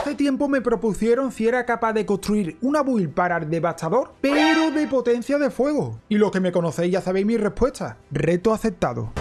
Hace tiempo me propusieron si era capaz de construir una build para el devastador, pero de potencia de fuego. Y los que me conocéis ya sabéis mi respuesta. Reto aceptado.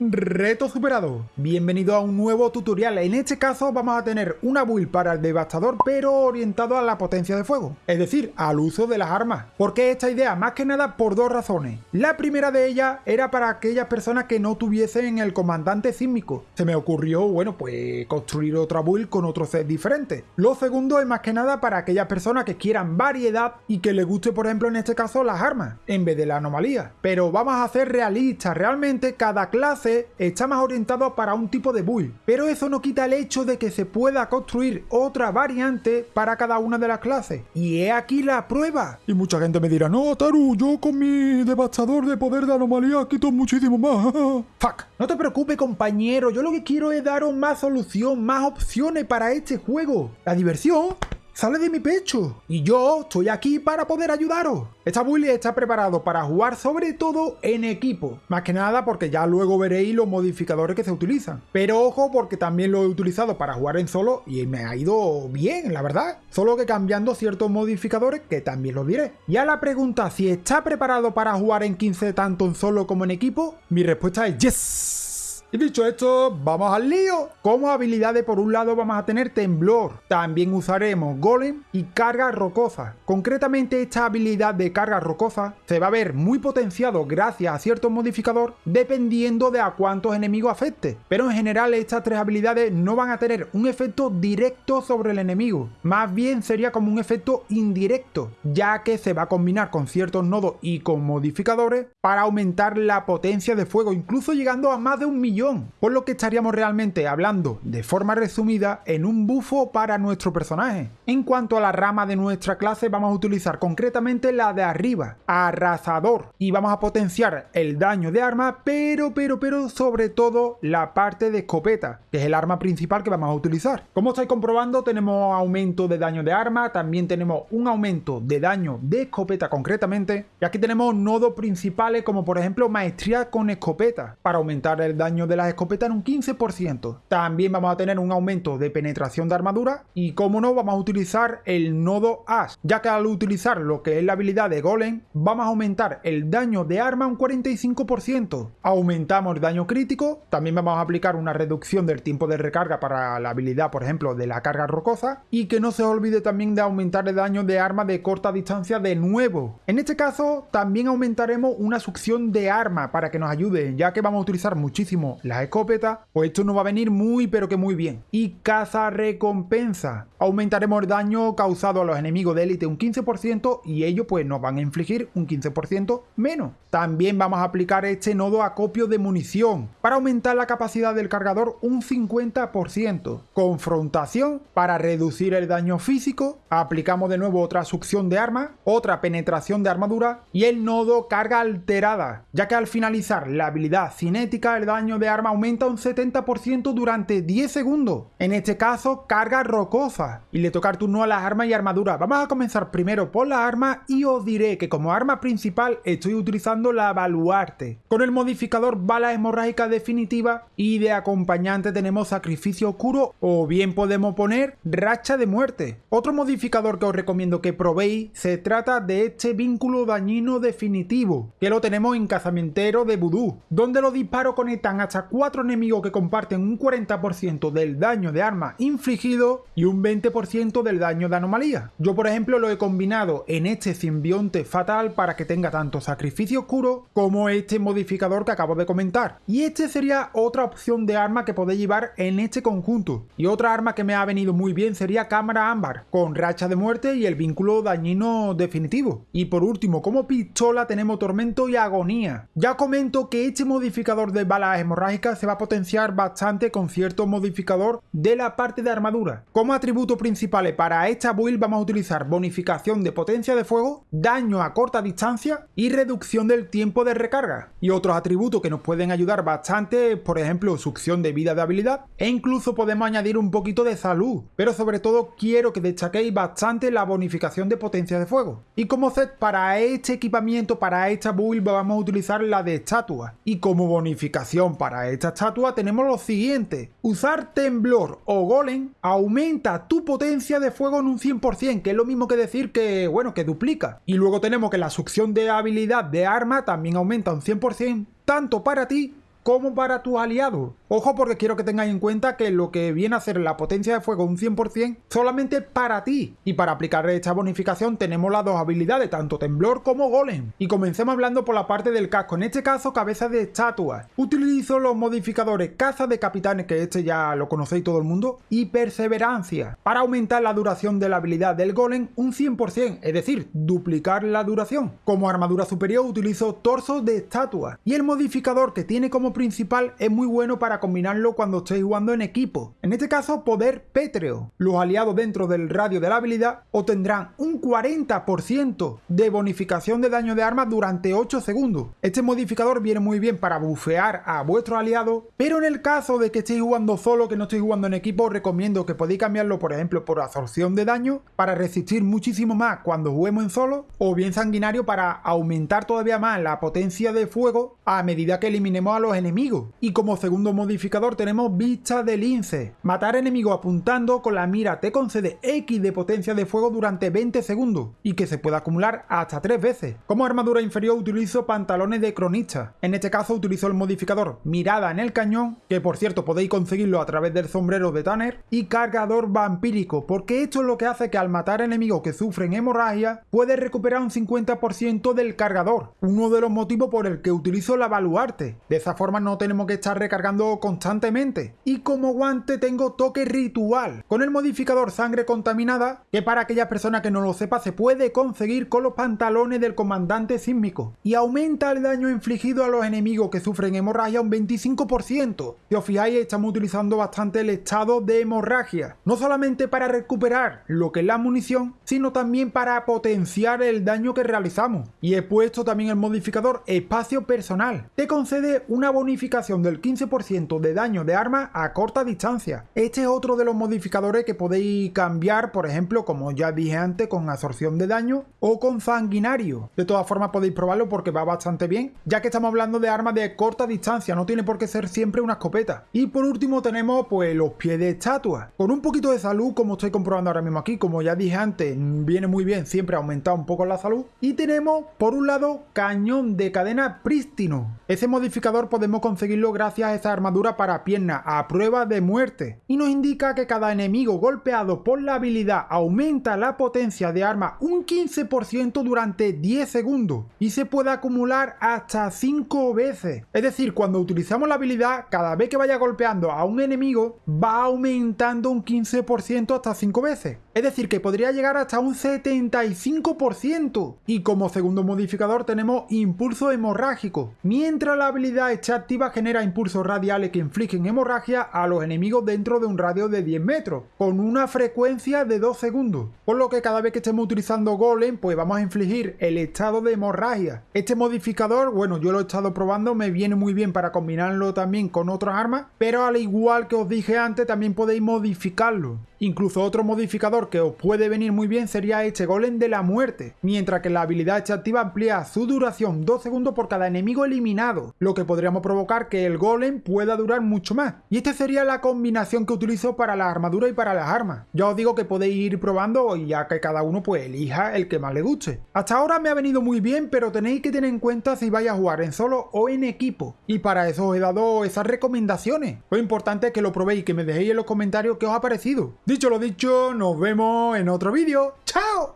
Reto superado. Bienvenido a un nuevo tutorial. En este caso vamos a tener una build para el devastador pero orientado a la potencia de fuego. Es decir, al uso de las armas. ¿Por qué esta idea? Más que nada por dos razones. La primera de ellas era para aquellas personas que no tuviesen el comandante sísmico. Se me ocurrió, bueno, pues construir otra build con otro set diferente. Lo segundo es más que nada para aquellas personas que quieran variedad y que les guste, por ejemplo, en este caso las armas, en vez de la anomalía. Pero vamos a hacer realistas. Realmente cada clase está más orientado para un tipo de build, pero eso no quita el hecho de que se pueda construir otra variante para cada una de las clases. Y he aquí la prueba. Y mucha gente me dirá, no, Taru, yo con mi devastador de poder de anomalía quito muchísimo más. Fuck. No te preocupes, compañero, yo lo que quiero es daros más solución, más opciones para este juego. La diversión sale de mi pecho. Y yo estoy aquí para poder ayudaros. Esta build está preparado para jugar sobre todo en equipo. Más que nada porque ya luego veréis los modificadores que se utilizan. Pero ojo porque también lo he utilizado para jugar en solo y me ha ido bien, la verdad. Solo que cambiando ciertos modificadores que también los diré. Y a la pregunta si está preparado para jugar en 15 tanto en solo como en equipo, mi respuesta es yes. Y dicho esto, vamos al lío. Como habilidades por un lado vamos a tener temblor, también usaremos golem y carga rocosa. Concretamente esta habilidad de carga rocosa se va a ver muy potenciado gracias a cierto modificador dependiendo de a cuántos enemigos afecte. Pero en general estas tres habilidades no van a tener un efecto directo sobre el enemigo, más bien sería como un efecto indirecto, ya que se va a combinar con ciertos nodos y con modificadores para aumentar la potencia de fuego, incluso llegando a más de un millón por lo que estaríamos realmente hablando de forma resumida en un bufo para nuestro personaje. En cuanto a la rama de nuestra clase vamos a utilizar concretamente la de arriba, arrasador, y vamos a potenciar el daño de arma, pero, pero, pero sobre todo la parte de escopeta, que es el arma principal que vamos a utilizar. Como estáis comprobando tenemos aumento de daño de arma, también tenemos un aumento de daño de escopeta concretamente, y aquí tenemos nodos principales como por ejemplo maestría con escopeta, para aumentar el daño de las escopetas en un 15%. También vamos a tener un aumento de penetración de armadura y como no vamos a utilizar el nodo Ash, ya que al utilizar lo que es la habilidad de Golem vamos a aumentar el daño de arma un 45%. Aumentamos el daño crítico, también vamos a aplicar una reducción del tiempo de recarga para la habilidad por ejemplo de la carga rocosa y que no se olvide también de aumentar el daño de arma de corta distancia de nuevo. En este caso también aumentaremos una succión de arma para que nos ayude ya que vamos a utilizar muchísimo la escopeta, pues esto nos va a venir muy pero que muy bien. Y caza recompensa. Aumentaremos el daño causado a los enemigos de élite un 15% y ellos pues nos van a infligir un 15% menos. También vamos a aplicar este nodo acopio de munición para aumentar la capacidad del cargador un 50%. Confrontación para reducir el daño físico. Aplicamos de nuevo otra succión de arma, otra penetración de armadura y el nodo carga alterada, ya que al finalizar la habilidad cinética el daño de arma aumenta un 70% durante 10 segundos. En este caso, carga rocosa. Y le toca turno a las armas y armaduras. Vamos a comenzar primero por las armas y os diré que como arma principal estoy utilizando la baluarte. Con el modificador bala hemorrágica definitiva y de acompañante tenemos sacrificio oscuro o bien podemos poner racha de muerte. Otro modificador que os recomiendo que probéis se trata de este vínculo dañino definitivo, que lo tenemos en cazamentero de vudú, donde los disparos conectan hasta cuatro enemigos que comparten un 40% del daño de arma infligido y un 20% del daño de anomalía. Yo por ejemplo lo he combinado en este simbionte fatal para que tenga tanto sacrificio oscuro como este modificador que acabo de comentar. Y este sería otra opción de arma que podéis llevar en este conjunto. Y otra arma que me ha venido muy bien sería cámara ámbar, con racha de muerte y el vínculo dañino definitivo. Y por último, como pistola tenemos tormento y agonía. Ya comento que este modificador de balas hemorrágicas se va a potenciar bastante con cierto modificador de la parte de armadura. Como atributos principales para esta build vamos a utilizar bonificación de potencia de fuego, daño a corta distancia y reducción del tiempo de recarga. Y otros atributos que nos pueden ayudar bastante, por ejemplo succión de vida de habilidad e incluso podemos añadir un poquito de salud. Pero sobre todo quiero que destaquéis bastante la bonificación de potencia de fuego. Y como set para este equipamiento, para esta build vamos a utilizar la de estatua. Y como bonificación para esta estatua tenemos lo siguiente. Usar temblor o golem aumenta tu potencia de fuego en un 100%, que es lo mismo que decir que, bueno, que duplica. Y luego tenemos que la succión de habilidad de arma también aumenta un 100%, tanto para ti como para tus aliados. Ojo porque quiero que tengáis en cuenta que lo que viene a ser la potencia de fuego un 100% solamente para ti. Y para aplicar esta bonificación tenemos las dos habilidades, tanto temblor como golem. Y comencemos hablando por la parte del casco, en este caso cabeza de estatua. Utilizo los modificadores caza de capitanes, que este ya lo conocéis todo el mundo, y perseverancia, para aumentar la duración de la habilidad del golem un 100%, es decir, duplicar la duración. Como armadura superior utilizo torso de estatua. Y el modificador que tiene como principal es muy bueno para combinarlo cuando estéis jugando en equipo. En este caso, poder pétreo. Los aliados dentro del radio de la habilidad obtendrán un 40% de bonificación de daño de arma durante 8 segundos. Este modificador viene muy bien para bufear a vuestros aliados, pero en el caso de que estéis jugando solo, que no estéis jugando en equipo, os recomiendo que podéis cambiarlo, por ejemplo, por absorción de daño, para resistir muchísimo más cuando juguemos en solo, o bien sanguinario para aumentar todavía más la potencia de fuego a medida que eliminemos a los enemigos. Y como segundo modificador, modificador tenemos vista de lince. Matar enemigo apuntando con la mira te concede X de potencia de fuego durante 20 segundos y que se puede acumular hasta 3 veces. Como armadura inferior utilizo pantalones de cronista. En este caso utilizo el modificador mirada en el cañón, que por cierto podéis conseguirlo a través del sombrero de Tanner, y cargador vampírico, porque esto es lo que hace que al matar enemigos que sufren hemorragia, puedes recuperar un 50% del cargador. Uno de los motivos por el que utilizo la baluarte. De esa forma no tenemos que estar recargando constantemente. Y como guante tengo toque ritual, con el modificador sangre contaminada, que para aquella persona que no lo sepa se puede conseguir con los pantalones del comandante sísmico. Y aumenta el daño infligido a los enemigos que sufren hemorragia un 25%. Si os fijáis estamos utilizando bastante el estado de hemorragia. No solamente para recuperar lo que es la munición, sino también para potenciar el daño que realizamos. Y he puesto también el modificador espacio personal. Te concede una bonificación del 15% de daño de arma a corta distancia. Este es otro de los modificadores que podéis cambiar, por ejemplo, como ya dije antes, con absorción de daño o con sanguinario. De todas formas podéis probarlo porque va bastante bien, ya que estamos hablando de armas de corta distancia, no tiene por qué ser siempre una escopeta. Y por último tenemos pues los pies de estatua. Con un poquito de salud, como estoy comprobando ahora mismo aquí, como ya dije antes, viene muy bien siempre aumentar un poco la salud. Y tenemos por un lado cañón de cadena prístino. Ese modificador podemos conseguirlo gracias a esa armadura para pierna a prueba de muerte y nos indica que cada enemigo golpeado por la habilidad aumenta la potencia de arma un 15% durante 10 segundos y se puede acumular hasta 5 veces. Es decir, cuando utilizamos la habilidad, cada vez que vaya golpeando a un enemigo va aumentando un 15% hasta 5 veces. Es decir, que podría llegar hasta un 75%. Y como segundo modificador tenemos impulso hemorrágico. Mientras la habilidad está activa genera impulsos radiales que infligen hemorragia a los enemigos dentro de un radio de 10 metros, con una frecuencia de 2 segundos. Por lo que cada vez que estemos utilizando Golem, pues vamos a infligir el estado de hemorragia. Este modificador, bueno, yo lo he estado probando, me viene muy bien para combinarlo también con otras armas, pero al igual que os dije antes, también podéis modificarlo. Incluso otro modificador que os puede venir muy bien sería este Golem de la muerte, mientras que la habilidad este activa amplía su duración 2 segundos por cada enemigo eliminado, lo que podríamos provocar que el Golem pueda durar mucho más. Y esta sería la combinación que utilizo para la armadura y para las armas. Ya os digo que podéis ir probando y ya que cada uno pues elija el que más le guste. Hasta ahora me ha venido muy bien, pero tenéis que tener en cuenta si vais a jugar en solo o en equipo. Y para eso os he dado esas recomendaciones. Lo importante es que lo probéis y que me dejéis en los comentarios qué os ha parecido. Dicho lo dicho, nos vemos en otro vídeo. ¡Chao!